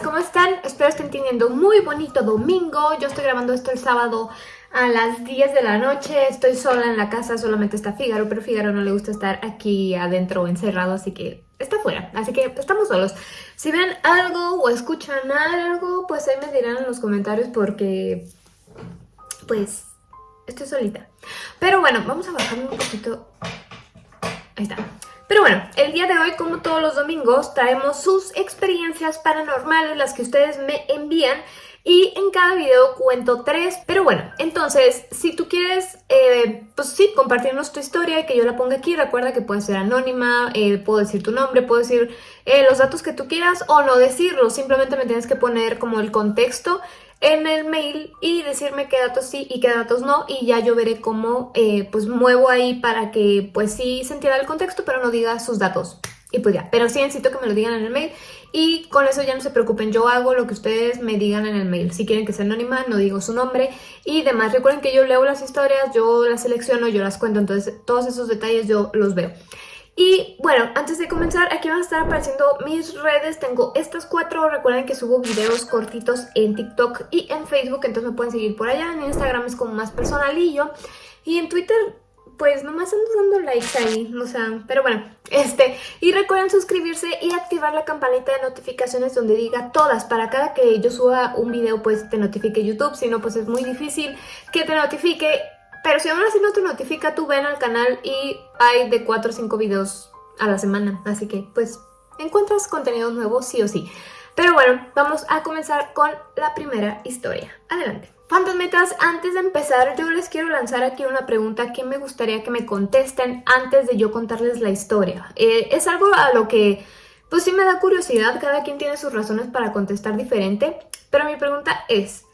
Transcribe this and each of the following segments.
¿cómo están? Espero estén teniendo un muy bonito domingo. Yo estoy grabando esto el sábado a las 10 de la noche. Estoy sola en la casa, solamente está Fígaro, pero Fígaro no le gusta estar aquí adentro encerrado, así que está fuera. Así que estamos solos. Si ven algo o escuchan algo, pues ahí me dirán en los comentarios porque, pues, estoy solita. Pero bueno, vamos a bajar un poquito. Ahí está. Pero bueno, el día de hoy, como todos los domingos, traemos sus experiencias paranormales, las que ustedes me envían. Y en cada video cuento tres. Pero bueno, entonces, si tú quieres, eh, pues sí, compartirnos tu historia y que yo la ponga aquí, recuerda que puede ser anónima, eh, puedo decir tu nombre, puedo decir eh, los datos que tú quieras o no decirlo. Simplemente me tienes que poner como el contexto en el mail y decirme qué datos sí y qué datos no y ya yo veré cómo eh, pues muevo ahí para que pues sí se entienda el contexto pero no diga sus datos y pues ya, pero sí necesito que me lo digan en el mail y con eso ya no se preocupen, yo hago lo que ustedes me digan en el mail, si quieren que sea anónima no digo su nombre y demás, recuerden que yo leo las historias, yo las selecciono, yo las cuento, entonces todos esos detalles yo los veo. Y bueno, antes de comenzar, aquí van a estar apareciendo mis redes. Tengo estas cuatro. Recuerden que subo videos cortitos en TikTok y en Facebook, entonces me pueden seguir por allá. En Instagram es como más personalillo. Y en Twitter, pues nomás ando dando likes ahí, o sea, pero bueno, este, y recuerden suscribirse y activar la campanita de notificaciones donde diga todas, para cada que yo suba un video pues te notifique YouTube, si no pues es muy difícil que te notifique pero si aún así no te notifica, tú ven al canal y hay de 4 o 5 videos a la semana. Así que, pues, encuentras contenido nuevo sí o sí. Pero bueno, vamos a comenzar con la primera historia. Adelante. Fantasmitas, antes de empezar, yo les quiero lanzar aquí una pregunta que me gustaría que me contesten antes de yo contarles la historia. Eh, es algo a lo que, pues sí me da curiosidad, cada quien tiene sus razones para contestar diferente, pero mi pregunta es,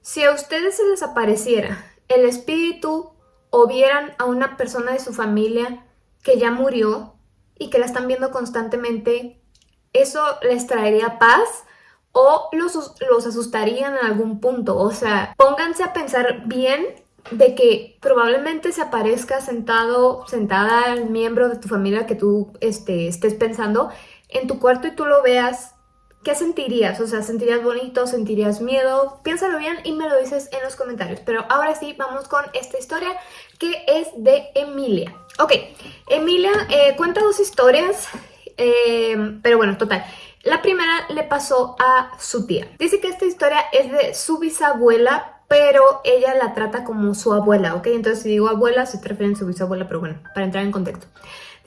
si a ustedes se les apareciera el espíritu o vieran a una persona de su familia que ya murió y que la están viendo constantemente, ¿eso les traería paz? ¿O los, los asustarían en algún punto? O sea, pónganse a pensar bien de que probablemente se aparezca sentado, sentada el miembro de tu familia que tú este, estés pensando en tu cuarto y tú lo veas ¿Qué sentirías? O sea, ¿sentirías bonito? ¿Sentirías miedo? Piénsalo bien y me lo dices en los comentarios. Pero ahora sí, vamos con esta historia que es de Emilia. Ok, Emilia eh, cuenta dos historias, eh, pero bueno, total. La primera le pasó a su tía. Dice que esta historia es de su bisabuela, pero ella la trata como su abuela, ¿ok? Entonces si digo abuela, se refiere a su bisabuela, pero bueno, para entrar en contexto.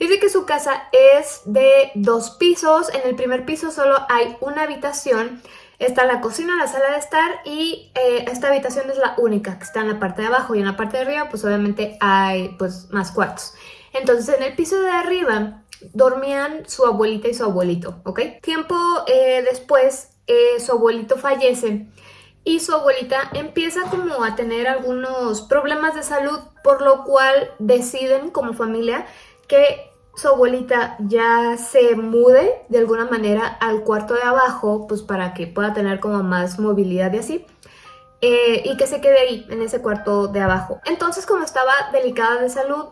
Dice que su casa es de dos pisos. En el primer piso solo hay una habitación. Está la cocina, la sala de estar y eh, esta habitación es la única que está en la parte de abajo y en la parte de arriba pues obviamente hay pues más cuartos. Entonces en el piso de arriba dormían su abuelita y su abuelito, ¿ok? Tiempo eh, después eh, su abuelito fallece y su abuelita empieza como a tener algunos problemas de salud por lo cual deciden como familia que su abuelita ya se mude de alguna manera al cuarto de abajo, pues para que pueda tener como más movilidad y así. Eh, y que se quede ahí, en ese cuarto de abajo. Entonces, como estaba delicada de salud,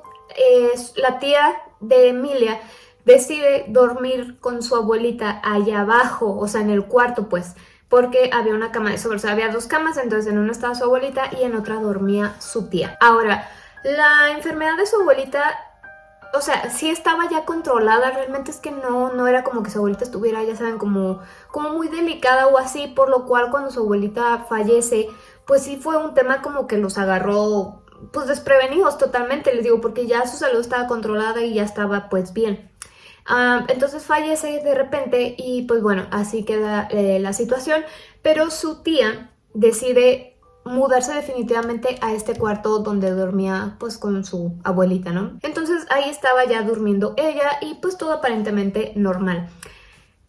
la tía de Emilia decide dormir con su abuelita allá abajo, o sea, en el cuarto, pues, porque había una cama de sobre, o sea, había dos camas, entonces en una estaba su abuelita y en otra dormía su tía. Ahora, la enfermedad de su abuelita o sea, sí estaba ya controlada, realmente es que no, no era como que su abuelita estuviera, ya saben, como, como muy delicada o así, por lo cual cuando su abuelita fallece, pues sí fue un tema como que los agarró pues desprevenidos totalmente, les digo, porque ya su salud estaba controlada y ya estaba pues bien. Ah, entonces fallece de repente y pues bueno, así queda eh, la situación, pero su tía decide mudarse definitivamente a este cuarto donde dormía pues con su abuelita, ¿no? Entonces ahí estaba ya durmiendo ella y pues todo aparentemente normal.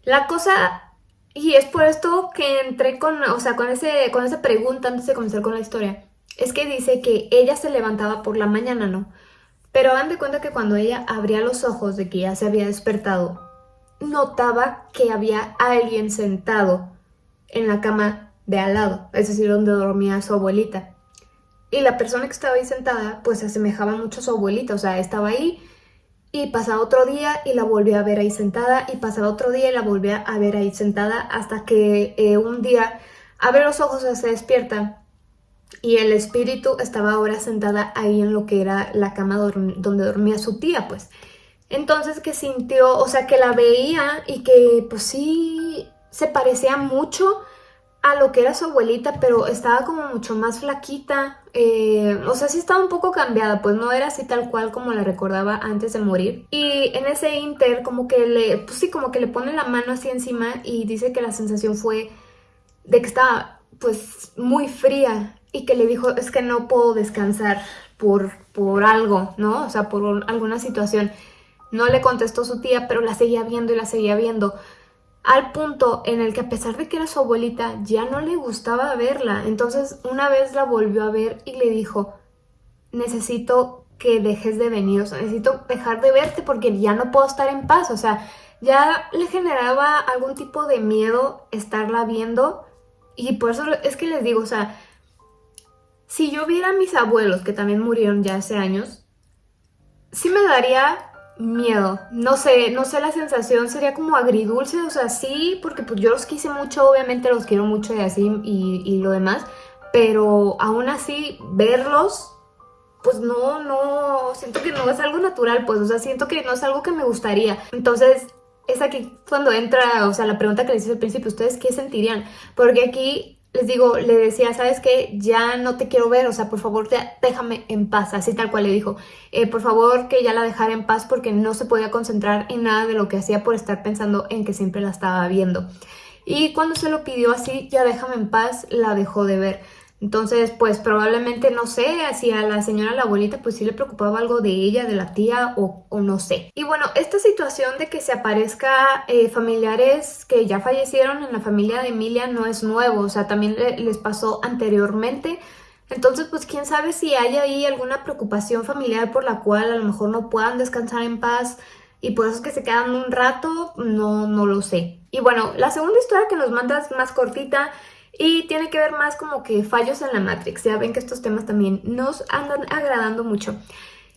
La cosa, y es por esto que entré con, o sea, con, ese, con esa pregunta antes de comenzar con la historia, es que dice que ella se levantaba por la mañana, ¿no? Pero hagan de cuenta que cuando ella abría los ojos de que ya se había despertado, notaba que había alguien sentado en la cama de al lado, es decir, donde dormía su abuelita. Y la persona que estaba ahí sentada, pues se asemejaba mucho a su abuelita, o sea, estaba ahí Y pasaba otro día y la volví a ver ahí sentada y pasaba otro día y la volví a ver ahí sentada hasta que eh, un día abre los ojos, se despierta y el espíritu estaba ahora sentada ahí en lo que era la cama donde dormía su tía, pues. Entonces que sintió, o sea, que la veía y que pues sí se parecía mucho a lo que era su abuelita, pero estaba como mucho más flaquita, eh, o sea, sí estaba un poco cambiada, pues no era así tal cual como la recordaba antes de morir. Y en ese inter como que le, pues sí, como que le pone la mano así encima y dice que la sensación fue de que estaba pues muy fría y que le dijo, es que no puedo descansar por, por algo, ¿no? O sea, por alguna situación. No le contestó su tía, pero la seguía viendo y la seguía viendo al punto en el que a pesar de que era su abuelita, ya no le gustaba verla. Entonces una vez la volvió a ver y le dijo, necesito que dejes de venir, o sea, necesito dejar de verte porque ya no puedo estar en paz, o sea, ya le generaba algún tipo de miedo estarla viendo y por eso es que les digo, o sea, si yo viera a mis abuelos que también murieron ya hace años, sí me daría miedo. No sé, no sé la sensación, sería como agridulce, o sea, sí, porque pues yo los quise mucho, obviamente los quiero mucho y así y, lo demás, pero aún así verlos, pues no, no, siento que no es algo natural, pues, o sea, siento que no es algo que me gustaría. Entonces, es aquí cuando entra, o sea, la pregunta que les hice al principio, ¿ustedes qué sentirían? Porque aquí les digo, le decía, ¿sabes qué? Ya no te quiero ver, o sea, por favor, déjame en paz, así tal cual le dijo. Eh, por favor, que ya la dejara en paz porque no se podía concentrar en nada de lo que hacía por estar pensando en que siempre la estaba viendo. Y cuando se lo pidió así, ya déjame en paz, la dejó de ver. Entonces, pues probablemente, no sé, si a la señora, la abuelita, pues sí le preocupaba algo de ella, de la tía o, no sé. Y bueno, esta situación de que se aparezca eh, familiares que ya fallecieron en la familia de Emilia no es nuevo, o sea, también les pasó anteriormente. Entonces, pues quién sabe si hay ahí alguna preocupación familiar por la cual a lo mejor no puedan descansar en paz y por eso es que se quedan un rato, no, no lo sé. Y bueno, la segunda historia que nos mandas más cortita y tiene que ver más como que fallos en la Matrix. Ya ven que estos temas también nos andan agradando mucho.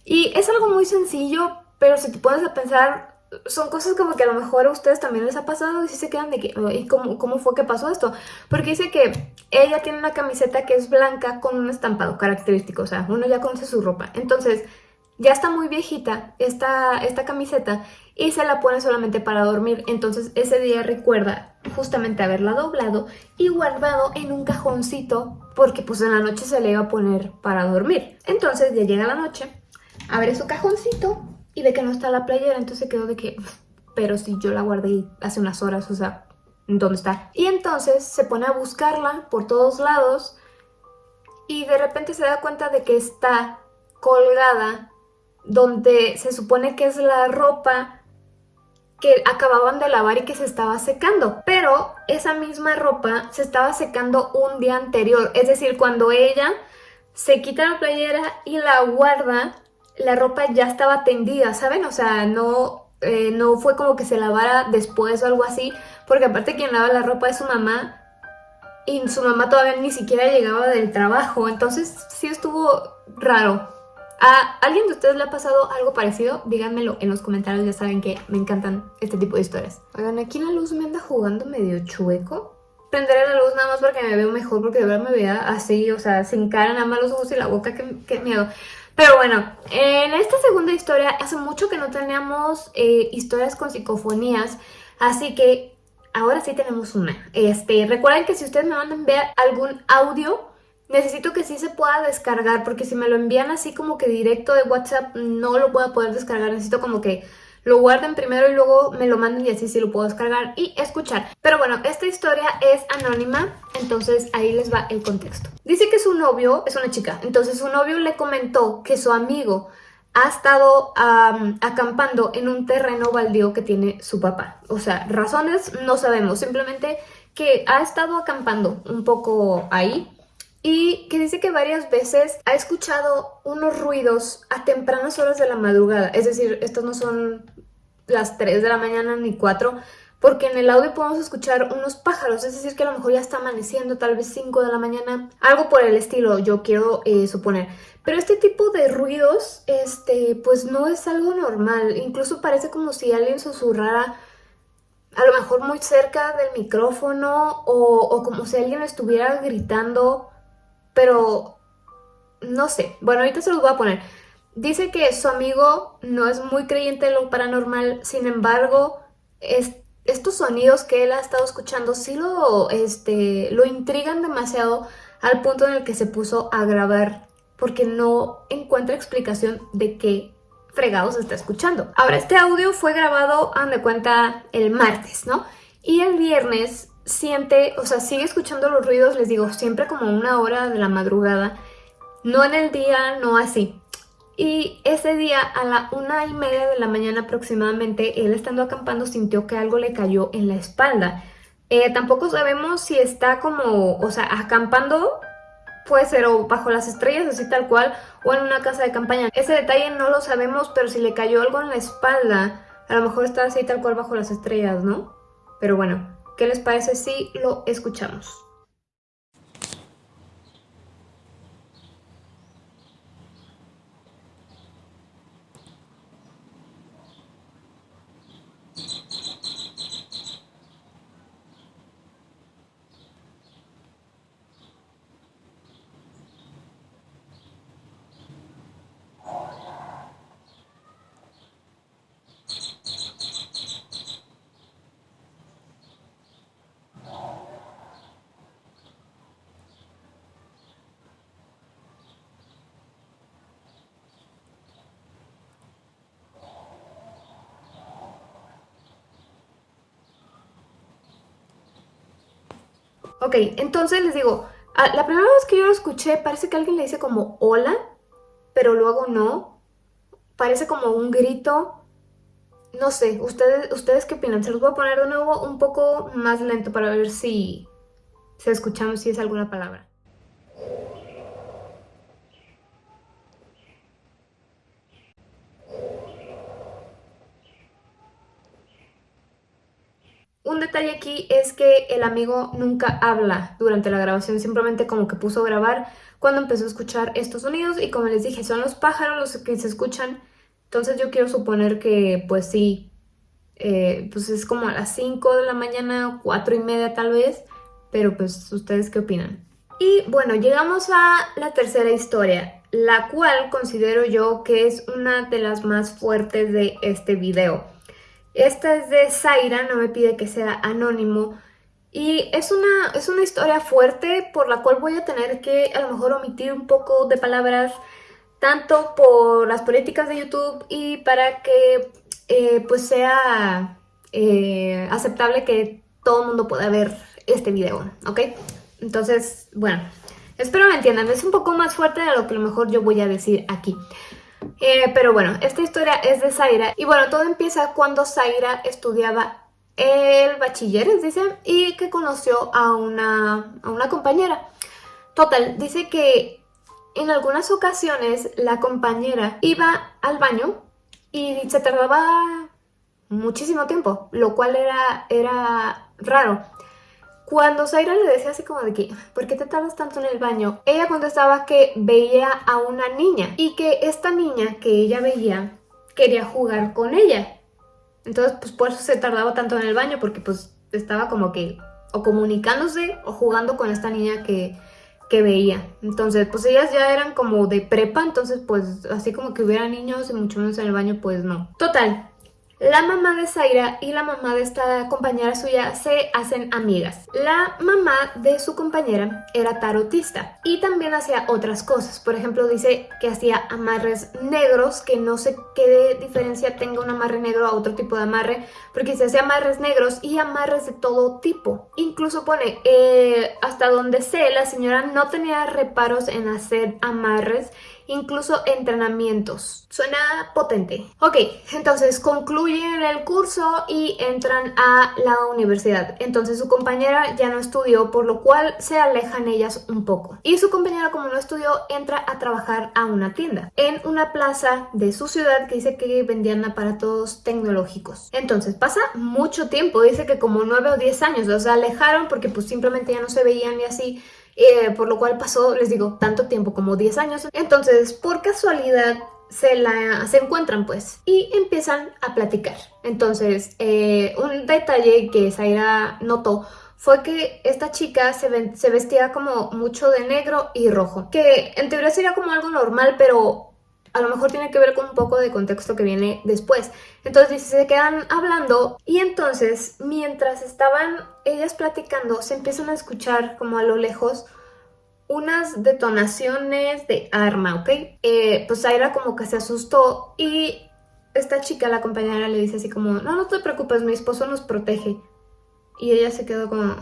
Y es algo muy sencillo, pero si te pones a pensar, son cosas como que a lo mejor a ustedes también les ha pasado y si se quedan de que, ¿y cómo, cómo fue que pasó esto? Porque dice que ella tiene una camiseta que es blanca con un estampado característico, o sea, uno ya conoce su ropa. Entonces, ya está muy viejita esta, esta camiseta y se la pone solamente para dormir. Entonces ese día recuerda justamente haberla doblado y guardado en un cajoncito porque pues en la noche se le iba a poner para dormir. Entonces ya llega la noche, abre su cajoncito y ve que no está la playera, entonces se quedó de que, pero si yo la guardé hace unas horas, o sea, ¿dónde está? Y entonces se pone a buscarla por todos lados y de repente se da cuenta de que está colgada donde se supone que es la ropa que acababan de lavar y que se estaba secando. Pero esa misma ropa se estaba secando un día anterior. Es decir, cuando ella se quita la playera y la guarda, la ropa ya estaba tendida, ¿saben? O sea, no, eh, no fue como que se lavara después o algo así. Porque aparte quien lava la ropa es su mamá. Y su mamá todavía ni siquiera llegaba del trabajo. Entonces sí estuvo raro. ¿A alguien de ustedes le ha pasado algo parecido? Díganmelo en los comentarios, ya saben que me encantan este tipo de historias. Oigan, aquí la luz me anda jugando medio chueco. Prenderé la luz nada más porque me veo mejor, porque de verdad me veía así, o sea, sin cara, nada más los ojos y la boca, qué, miedo. Pero bueno, en esta segunda historia, hace mucho que no teníamos eh, historias con psicofonías, así que ahora sí tenemos una. Este, recuerden que si ustedes me mandan ver algún audio necesito que sí se pueda descargar porque si me lo envían así como que directo de WhatsApp no lo puedo poder descargar, necesito como que lo guarden primero y luego me lo manden y así sí lo puedo descargar y escuchar. Pero bueno, esta historia es anónima, entonces ahí les va el contexto. Dice que su novio es una chica, entonces su novio le comentó que su amigo ha estado acampando en un terreno baldío que tiene su papá. O sea, razones no sabemos, simplemente que ha estado acampando un poco ahí y que dice que varias veces ha escuchado unos ruidos a tempranas horas de la madrugada. Es decir, estos no son las 3 de la mañana ni 4, porque en el audio podemos escuchar unos pájaros, es decir que a lo mejor ya está amaneciendo, tal vez 5 de la mañana, algo por el estilo, yo quiero eh, suponer. Pero este tipo de ruidos, este, pues no es algo normal, incluso parece como si alguien susurrara a lo mejor muy cerca del micrófono o, o como si alguien estuviera gritando, pero no sé, bueno ahorita se los voy a poner. Dice que su amigo no es muy creyente de lo paranormal, sin embargo, estos sonidos que él ha estado escuchando sí lo, este, lo intrigan demasiado al punto en el que se puso a grabar porque no encuentra explicación de qué fregados está escuchando. Ahora, este audio fue grabado, han de cuenta, el martes, ¿no? Y el viernes siente, o sea, sigue escuchando los ruidos, les digo, siempre como una hora de la madrugada, no en el día, no así. Y ese día a la una y media de la mañana aproximadamente, él estando acampando sintió que algo le cayó en la espalda. Eh, tampoco sabemos si está como, o sea, acampando puede ser o bajo las estrellas, así tal cual, o en una casa de campaña. Ese detalle no lo sabemos, pero si le cayó algo en la espalda, a lo mejor está así tal cual bajo las estrellas, ¿no? Pero bueno, ¿qué les parece si lo escuchamos? Ok, entonces les digo, la primera vez que yo lo escuché parece que alguien le dice como hola, pero luego no. Parece como un grito. No sé, ¿ustedes, ¿ustedes qué opinan? Se los voy a poner de nuevo un poco más lento para ver si, si escuchamos si es alguna palabra. Un detalle aquí es que el amigo nunca habla durante la grabación, simplemente como que puso a grabar cuando empezó a escuchar estos sonidos y como les dije, son los pájaros los que se escuchan, entonces yo quiero suponer que pues sí, eh, pues es como a las 5 de la mañana, 4 y media tal vez, pero pues ustedes qué opinan. Y bueno, llegamos a la tercera historia, la cual considero yo que es una de las más fuertes de este video. Esta es de Zaira, no me pide que sea anónimo. Y es una, es una historia fuerte por la cual voy a tener que a lo mejor omitir un poco de palabras tanto por las políticas de YouTube y para que eh, pues sea eh, aceptable que todo el mundo pueda ver este video, ¿ok? Entonces, bueno, espero me entiendan, es un poco más fuerte de lo que a lo mejor yo voy a decir aquí. Eh, pero bueno, esta historia es de Zaira y bueno, todo empieza cuando Zaira estudiaba el bachilleres, dice, y que conoció a una, a una compañera. Total, dice que en algunas ocasiones la compañera iba al baño y se tardaba muchísimo tiempo, lo cual era, era raro. Cuando Zaira le decía así como de que, ¿por qué te tardas tanto en el baño? Ella contestaba que veía a una niña y que esta niña que ella veía quería jugar con ella. Entonces, pues por eso se tardaba tanto en el baño, porque pues estaba como que o comunicándose o jugando con esta niña que, que veía. Entonces, pues ellas ya eran como de prepa, entonces pues así como que hubiera niños y mucho menos en el baño, pues no. Total, la mamá de Zaira y la mamá de esta compañera suya se hacen amigas. La mamá de su compañera era tarotista y también hacía otras cosas. Por ejemplo, dice que hacía amarres negros, que no sé qué diferencia tenga un amarre negro a otro tipo de amarre, porque se hacía amarres negros y amarres de todo tipo. Incluso pone, eh, hasta donde sé, la señora no tenía reparos en hacer amarres incluso entrenamientos. Suena potente. Ok, entonces concluyen el curso y entran a la universidad. Entonces su compañera ya no estudió, por lo cual se alejan ellas un poco. Y su compañera, como no estudió, entra a trabajar a una tienda en una plaza de su ciudad que dice que vendían aparatos tecnológicos. Entonces pasa mucho tiempo, dice que como 9 o 10 años, sea, alejaron porque pues simplemente ya no se veían y así. Eh, por lo cual pasó, les digo, tanto tiempo como 10 años. Entonces, por casualidad, se, la, se encuentran pues y empiezan a platicar. Entonces, eh, un detalle que Zaira notó fue que esta chica se, se vestía como mucho de negro y rojo, que en teoría sería como algo normal, pero a lo mejor tiene que ver con un poco de contexto que viene después. Entonces se quedan hablando y entonces mientras estaban ellas platicando se empiezan a escuchar como a lo lejos unas detonaciones de arma, ¿ok? Eh, pues Zaira como que se asustó y esta chica, la compañera, le dice así como, no, no te preocupes, mi esposo nos protege. Y ella se quedó como,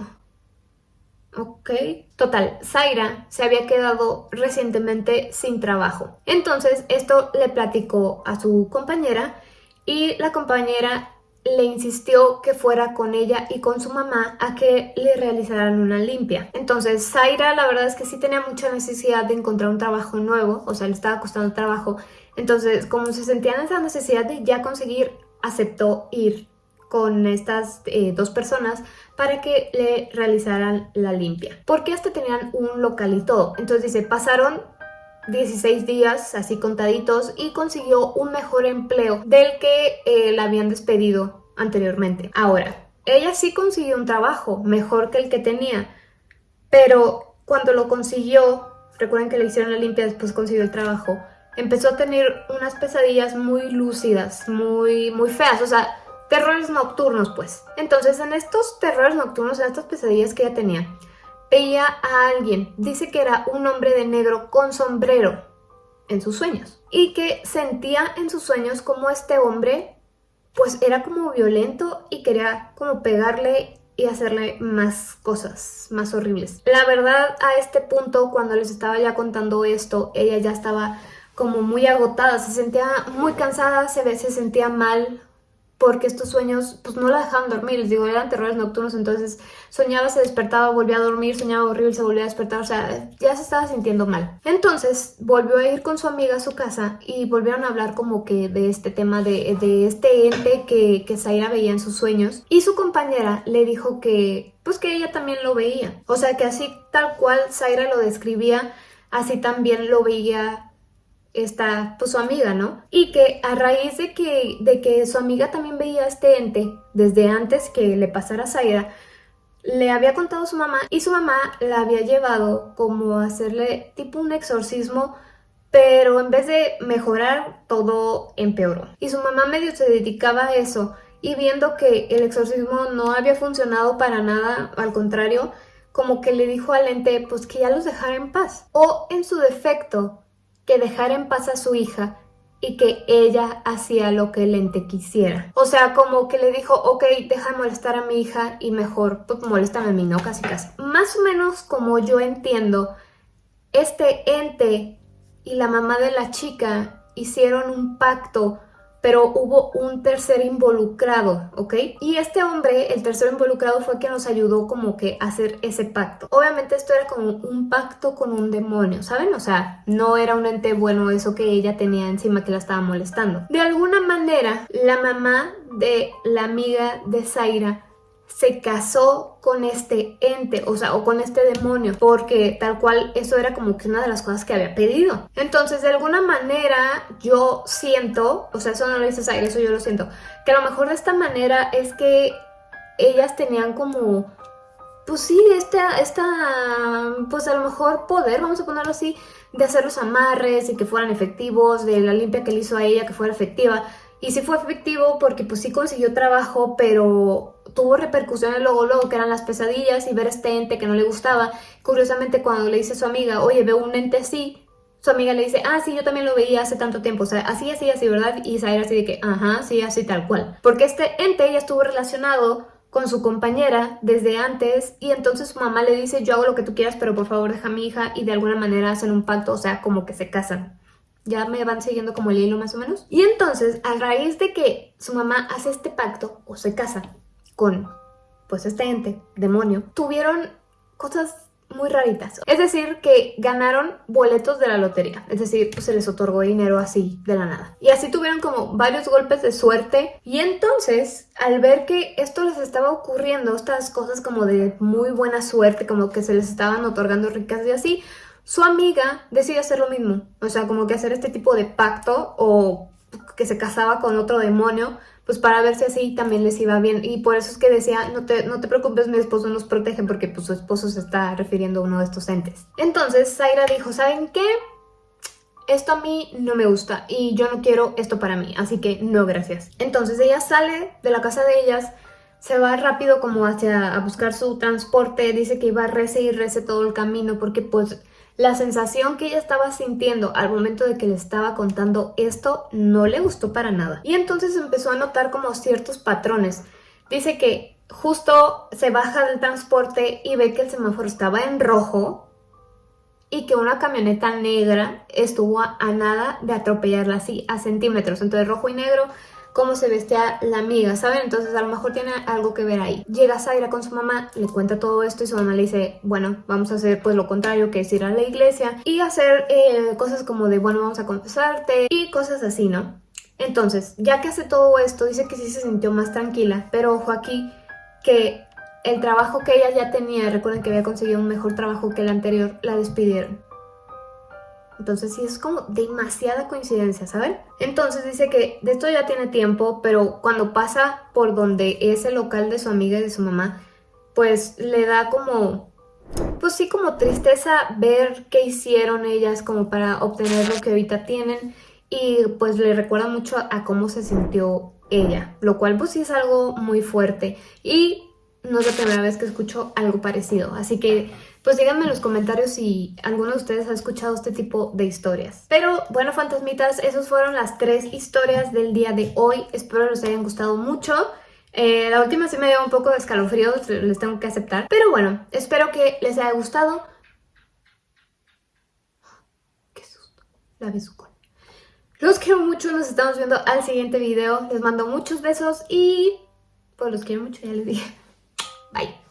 ok. Total, Zaira se había quedado recientemente sin trabajo. Entonces esto le platicó a su compañera y la compañera le insistió que fuera con ella y con su mamá a que le realizaran una limpia. Entonces Zaira la verdad es que sí tenía mucha necesidad de encontrar un trabajo nuevo, o sea, le estaba costando trabajo. Entonces, como se sentía en esa necesidad de ya conseguir, aceptó ir con estas eh, dos personas para que le realizaran la limpia. Porque hasta tenían un local y todo. Entonces dice, pasaron 16 días así contaditos y consiguió un mejor empleo del que eh, la habían despedido anteriormente. Ahora, ella sí consiguió un trabajo mejor que el que tenía, pero cuando lo consiguió, recuerden que le hicieron la limpia después consiguió el trabajo, empezó a tener unas pesadillas muy lúcidas, muy, muy feas, o sea, terrores nocturnos pues. Entonces en estos terrores nocturnos, en estas pesadillas que ella tenía, veía a alguien, dice que era un hombre de negro con sombrero en sus sueños y que sentía en sus sueños como este hombre pues era como violento y quería como pegarle y hacerle más cosas más horribles. La verdad a este punto cuando les estaba ya contando esto ella ya estaba como muy agotada, se sentía muy cansada, se, se sentía mal, porque estos sueños pues no la dejaban dormir, les digo, eran terrores nocturnos, entonces soñaba, se despertaba, volvía a dormir, soñaba horrible, se volvía a despertar, o sea, ya se estaba sintiendo mal. Entonces volvió a ir con su amiga a su casa y volvieron a hablar como que de este tema, de, de este ente que, que Zaira veía en sus sueños. Y su compañera le dijo que pues que ella también lo veía, o sea que así tal cual Zaira lo describía, así también lo veía esta, pues su amiga, ¿no? Y que a raíz de que, de que su amiga también veía este ente desde antes que le pasara a Zaira, le había contado a su mamá y su mamá la había llevado como a hacerle tipo un exorcismo pero en vez de mejorar, todo empeoró. Y su mamá medio se dedicaba a eso y viendo que el exorcismo no había funcionado para nada, al contrario, como que le dijo al ente pues que ya los dejara en paz. O en su defecto, que dejara en paz a su hija y que ella hacía lo que el ente quisiera. O sea, como que le dijo, ok, deja de molestar a mi hija y mejor, pues moléstame a mí, ¿no? Casi casi. Más o menos como yo entiendo, este ente y la mamá de la chica hicieron un pacto pero hubo un tercer involucrado, ¿ok? Y este hombre, el tercer involucrado, fue quien nos ayudó como que a hacer ese pacto. Obviamente esto era como un pacto con un demonio, ¿saben? O sea, no era un ente bueno eso que ella tenía encima que la estaba molestando. De alguna manera, la mamá de la amiga de Zaira se casó con este ente, o sea, o con este demonio, porque tal cual eso era como que una de las cosas que había pedido. Entonces, de alguna manera, yo siento, o sea, eso no lo dices a eso yo lo siento, que a lo mejor de esta manera es que ellas tenían como, pues sí, esta, esta, pues a lo mejor poder, vamos a ponerlo así, de hacer los amarres y que fueran efectivos, de la limpia que le hizo a ella que fuera efectiva. Y sí fue efectivo porque pues sí consiguió trabajo, pero tuvo repercusiones luego, luego, que eran las pesadillas y ver este ente que no le gustaba. Curiosamente, cuando le dice a su amiga, oye, veo un ente así, su amiga le dice, ah, sí, yo también lo veía hace tanto tiempo, o sea, así, así, así, ¿verdad? Y Zaira así de que, ajá, sí, así, tal cual. Porque este ente ya estuvo relacionado con su compañera desde antes y entonces su mamá le dice, yo hago lo que tú quieras, pero por favor deja a mi hija y de alguna manera hacen un pacto, o sea, como que se casan. Ya me van siguiendo como el hilo más o menos. Y entonces, a raíz de que su mamá hace este pacto o se casa con pues este ente, demonio, tuvieron cosas muy raritas. Es decir, que ganaron boletos de la lotería. Es decir, pues se les otorgó dinero así, de la nada. Y así tuvieron como varios golpes de suerte. Y entonces, al ver que esto les estaba ocurriendo, estas cosas como de muy buena suerte, como que se les estaban otorgando ricas y así, su amiga decide hacer lo mismo. O sea, como que hacer este tipo de pacto o que se casaba con otro demonio pues para ver si así también les iba bien. Y por eso es que decía, no te, no te preocupes, mi esposo nos protege porque pues su esposo se está refiriendo a uno de estos entes. Entonces Zaira dijo, ¿saben qué? Esto a mí no me gusta y yo no quiero esto para mí, así que no gracias. Entonces ella sale de la casa de ellas, se va rápido como hacia a buscar su transporte, dice que iba a rece y rece todo el camino porque pues la sensación que ella estaba sintiendo al momento de que le estaba contando esto no le gustó para nada. Y entonces empezó a notar como ciertos patrones. Dice que justo se baja del transporte y ve que el semáforo estaba en rojo y que una camioneta negra estuvo a, nada de atropellarla así, a centímetros. Entonces rojo y negro cómo se vestía la amiga, ¿saben? Entonces a lo mejor tiene algo que ver ahí. Llega Zaira con su mamá, le cuenta todo esto y su mamá le dice, bueno, vamos a hacer pues lo contrario, que es ir a la iglesia y hacer eh, cosas como de, bueno, vamos a confesarte y cosas así, ¿no? Entonces, ya que hace todo esto, dice que sí se sintió más tranquila, pero ojo aquí que el trabajo que ella ya tenía, recuerden que había conseguido un mejor trabajo que el anterior, la despidieron. Entonces sí es como demasiada coincidencia, ¿saben? Entonces dice que de esto ya tiene tiempo, pero cuando pasa por donde es el local de su amiga y de su mamá, pues le da como, pues sí como tristeza ver qué hicieron ellas como para obtener lo que ahorita tienen y pues le recuerda mucho a cómo se sintió ella, lo cual pues sí es algo muy fuerte y no es la primera vez que escucho algo parecido, así que pues díganme en los comentarios si alguno de ustedes ha escuchado este tipo de historias. Pero bueno, fantasmitas, esas fueron las tres historias del día de hoy. Espero les hayan gustado mucho. Eh, la última sí me dio un poco de escalofrío, les tengo que aceptar. Pero bueno, espero que les haya gustado. ¡Qué susto! La besucón. Los quiero mucho, nos estamos viendo al siguiente video. Les mando muchos besos y... Pues los quiero mucho, ya les dije. Bye.